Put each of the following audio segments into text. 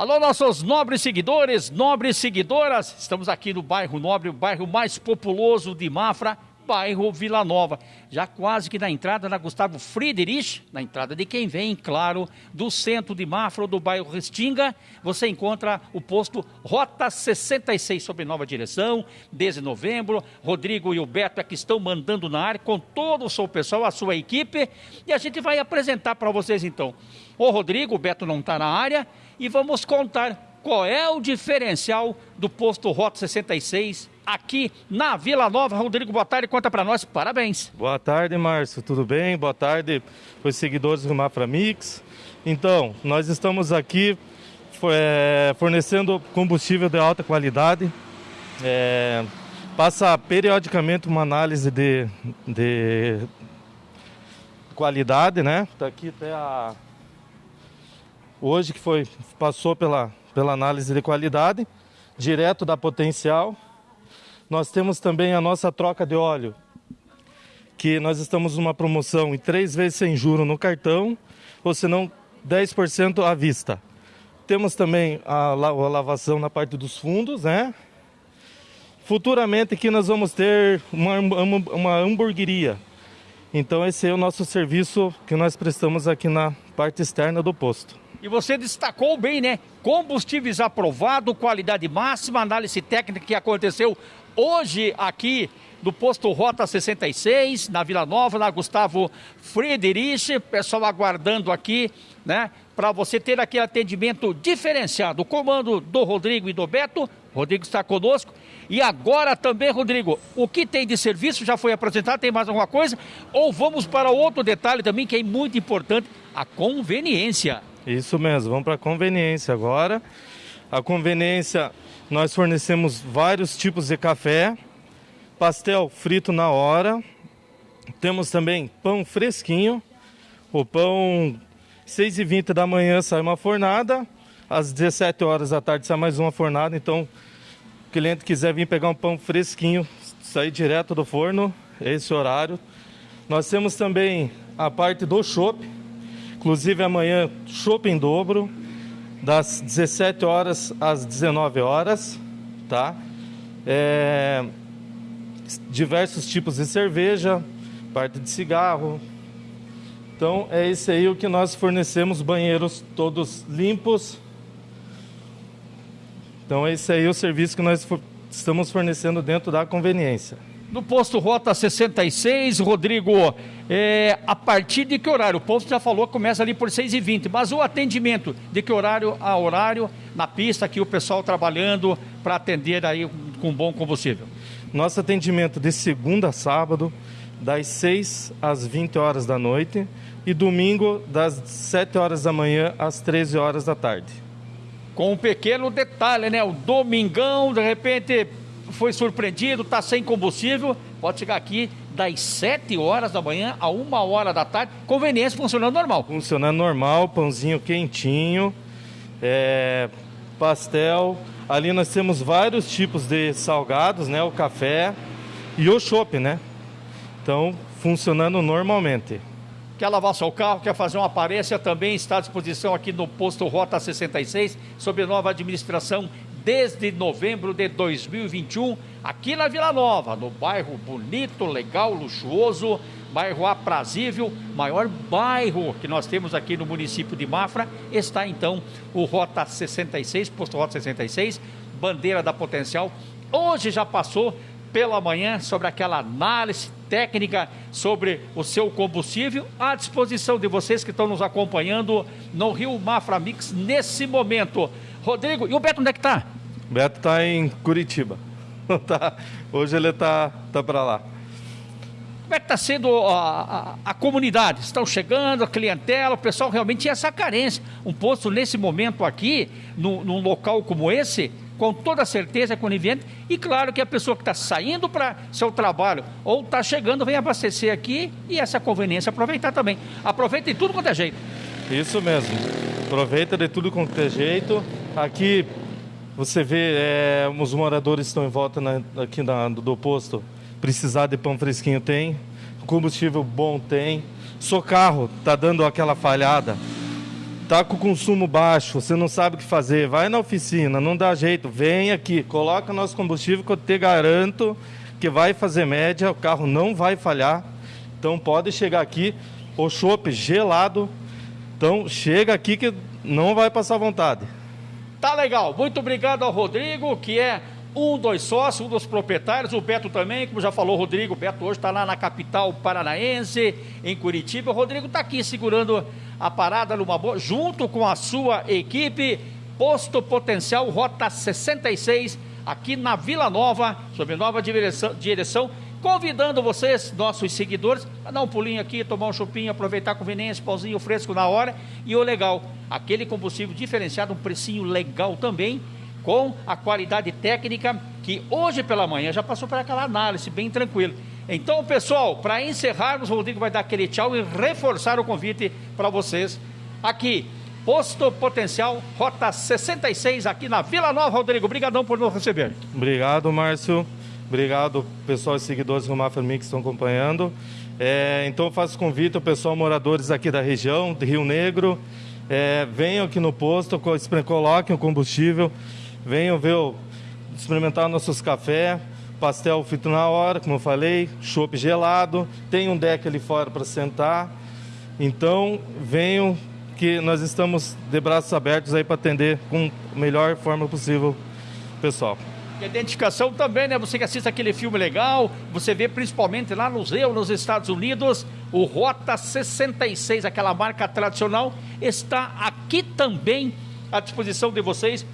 Alô, nossos nobres seguidores, nobres seguidoras. Estamos aqui no bairro Nobre, o bairro mais populoso de Mafra, bairro Vila Nova. Já quase que na entrada da Gustavo Friedrich, na entrada de quem vem, claro, do centro de Mafra, do bairro Restinga, você encontra o posto Rota 66, sob nova direção, desde novembro. Rodrigo e o Beto é que estão mandando na área com todo o seu pessoal, a sua equipe. E a gente vai apresentar para vocês então. O Rodrigo, o Beto não está na área, e vamos contar qual é o diferencial do posto Rota 66 aqui na Vila Nova. Rodrigo, boa tarde, conta para nós, parabéns. Boa tarde, Márcio, tudo bem? Boa tarde os seguidores do Mafra Mix. Então, nós estamos aqui é, fornecendo combustível de alta qualidade. É, passa periodicamente uma análise de, de qualidade, né? Tá aqui até a hoje que foi passou pela, pela análise de qualidade, direto da potencial. Nós temos também a nossa troca de óleo, que nós estamos numa promoção em três vezes sem juro no cartão, ou se não 10% à vista. Temos também a, lavação na parte dos fundos, né? Futuramente aqui nós vamos ter uma, uma, uma hamburgueria. Então esse é o nosso serviço que nós prestamos aqui na parte externa do posto. E você destacou bem, né? Combustíveis aprovado, qualidade máxima, análise técnica que aconteceu hoje aqui do posto Rota 66, na Vila Nova, na Gustavo Friedrich, pessoal aguardando aqui, né? Para você ter aquele atendimento diferenciado. O comando do Rodrigo e do Beto, Rodrigo está conosco. E agora também, Rodrigo, o que tem de serviço já foi apresentado, tem mais alguma coisa? Ou vamos para outro detalhe também que é muito importante, a conveniência. Isso mesmo, vamos para a conveniência agora. A conveniência, nós fornecemos vários tipos de café, pastel frito na hora, temos também pão fresquinho, o pão 6h20 da manhã sai uma fornada, às 17 horas da tarde sai mais uma fornada, então o cliente quiser vir pegar um pão fresquinho, sair direto do forno, esse horário. Nós temos também a parte do chopp, Inclusive amanhã, shopping dobro, das 17 horas às 19 horas, tá? É, diversos tipos de cerveja, parte de cigarro. Então é esse aí o que nós fornecemos, banheiros todos limpos. Então é esse aí o serviço que nós estamos fornecendo dentro da conveniência. No posto Rota 66, Rodrigo, é, a partir de que horário? O posto já falou que começa ali por 6h20, mas o atendimento, de que horário a horário, na pista, aqui o pessoal trabalhando para atender aí com bom combustível? Nosso atendimento de segunda a sábado, das 6 às 20 horas da noite e domingo das 7 horas da manhã às 13 horas da tarde. Com um pequeno detalhe, né? O domingão, de repente, foi surpreendido, está sem combustível, pode chegar aqui das 7 horas da manhã a 1 hora da tarde, conveniência funcionando normal. Funcionando normal, pãozinho quentinho, é, pastel. Ali nós temos vários tipos de salgados, né? O café e o chopp, né? Então, funcionando normalmente. Quer lavar seu carro, quer fazer uma aparência, também está à disposição aqui no posto Rota 66, sob nova administração desde novembro de 2021, aqui na Vila Nova, no bairro bonito, legal, luxuoso, bairro aprazível, maior bairro que nós temos aqui no município de Mafra, está então o Rota 66, posto Rota 66, bandeira da Potencial. Hoje já passou pela manhã sobre aquela análise técnica sobre o seu combustível à disposição de vocês que estão nos acompanhando no Rio Mafra Mix nesse momento. Rodrigo, e o Beto onde é que está? O Beto está em Curitiba. tá, hoje ele está tá para lá. Como é que está sendo a, a, a, comunidade? Estão chegando, a clientela, o pessoal realmente tinha essa carência. Um posto nesse momento aqui, no, num local como esse, com toda certeza é conivente. E claro que a pessoa que está saindo para seu trabalho ou está chegando, vem abastecer aqui e essa conveniência aproveitar também. Aproveita de tudo quanto é jeito. Isso mesmo. Aproveita de tudo quanto é jeito. Aqui você vê é, os moradores estão em volta na, aqui na, do posto. Precisar de pão fresquinho tem. Combustível bom tem. Seu carro está dando aquela falhada. tá com consumo baixo, você não sabe o que fazer, vai na oficina, não dá jeito, vem aqui, coloca nosso combustível que eu te garanto que vai fazer média, o carro não vai falhar. Então pode chegar aqui, o chopp gelado. Então chega aqui que não vai passar vontade. Tá legal. Muito obrigado ao Rodrigo, que é um dos sócios, um dos proprietários, o Beto também, como já falou o Rodrigo, o Beto hoje está lá na capital paranaense, em Curitiba. O Rodrigo está aqui segurando a parada numa boa, junto com a sua equipe, Posto Potencial Rota 66, aqui na Vila Nova, sob nova direção, direção convidando vocês, nossos seguidores, a dar um pulinho aqui, tomar um chopinho, aproveitar a conveniência, pauzinho fresco na hora. E o legal, aquele combustível diferenciado, um precinho legal também, com a qualidade técnica que hoje pela manhã já passou por aquela análise, bem tranquilo. Então, pessoal, para encerrarmos, o Rodrigo vai dar aquele tchau e reforçar o convite para vocês aqui. Posto Potencial, Rota 66, aqui na Vila Nova, Rodrigo. Obrigadão por nos receber. Obrigado, Márcio. Obrigado, pessoal e seguidores do Mafra Mix que estão acompanhando. É, então, eu faço convite ao pessoal moradores aqui da região, de Rio Negro. É, venham aqui no posto, coloquem o combustível, venham ver, experimentar nossos cafés, pastel feito na hora, como eu falei, chopp gelado, tem um deck ali fora para sentar. Então, venham que nós estamos de braços abertos aí para atender com a melhor forma possível, pessoal. Identificação também, né? Você que assiste aquele filme legal, você vê principalmente lá no museu nos Estados Unidos, o Rota 66, aquela marca tradicional, está aqui também à disposição de vocês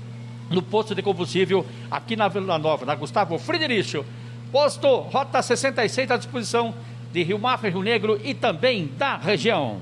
no posto de combustível aqui na Vila Nova, na Gustavo Friedrich. Posto Rota 66 à disposição de Rio Mafra, Rio Negro e também da região.